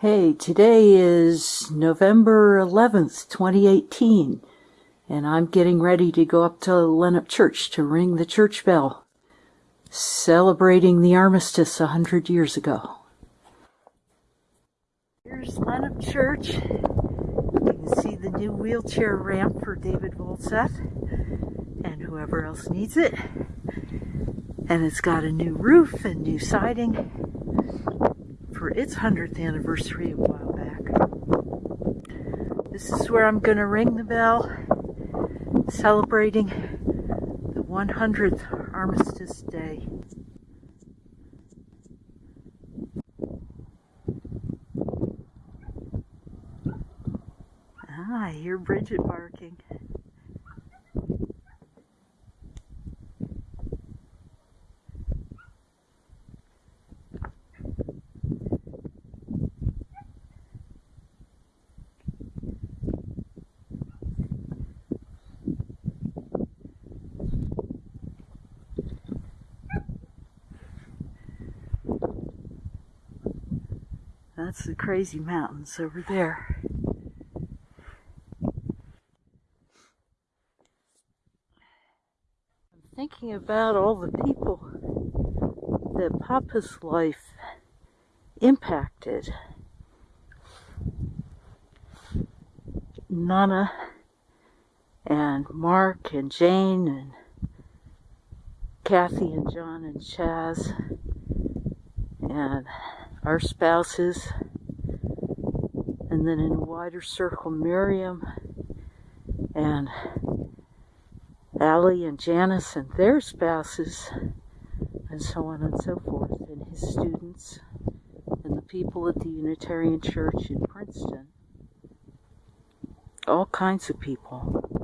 Hey, today is November 11th, 2018, and I'm getting ready to go up to Lennep Church to ring the church bell, celebrating the armistice a hundred years ago. Here's Lennep Church. You can see the new wheelchair ramp for David Volseth and whoever else needs it. And it's got a new roof and new siding for its 100th anniversary a while back. This is where I'm going to ring the bell, celebrating the 100th Armistice Day. Ah, I hear Bridget barking. That's the crazy mountains over there. I'm thinking about all the people that Papa's life impacted. Nana and Mark and Jane and Kathy and John and Chaz and our spouses, and then in a wider circle, Miriam and Allie and Janice and their spouses, and so on and so forth, and his students, and the people at the Unitarian Church in Princeton. All kinds of people.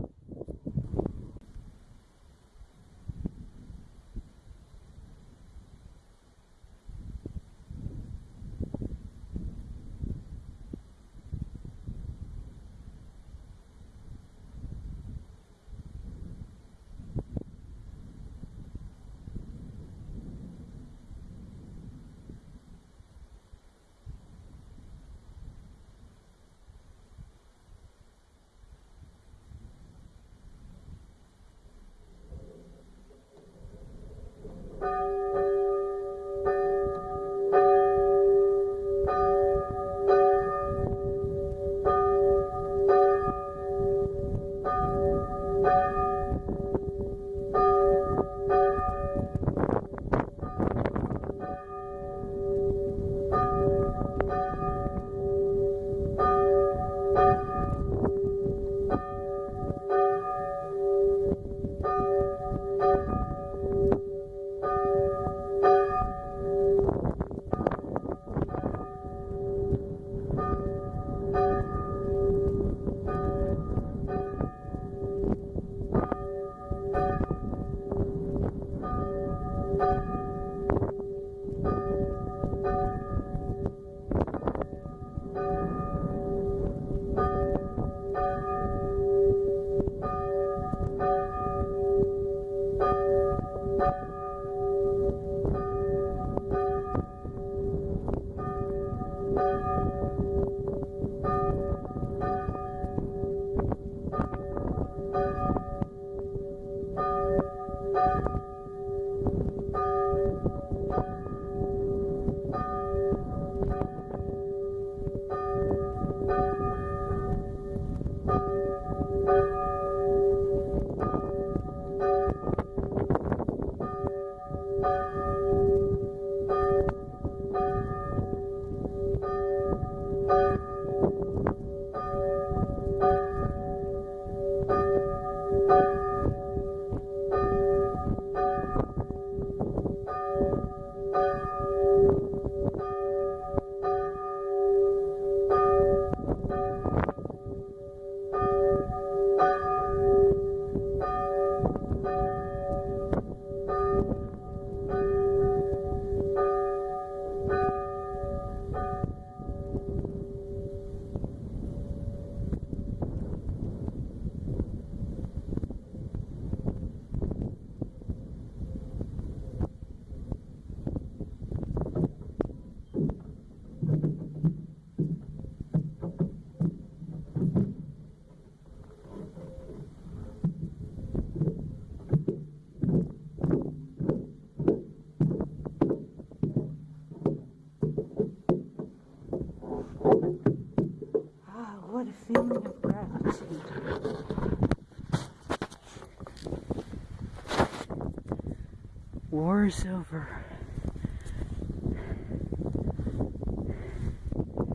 War is over.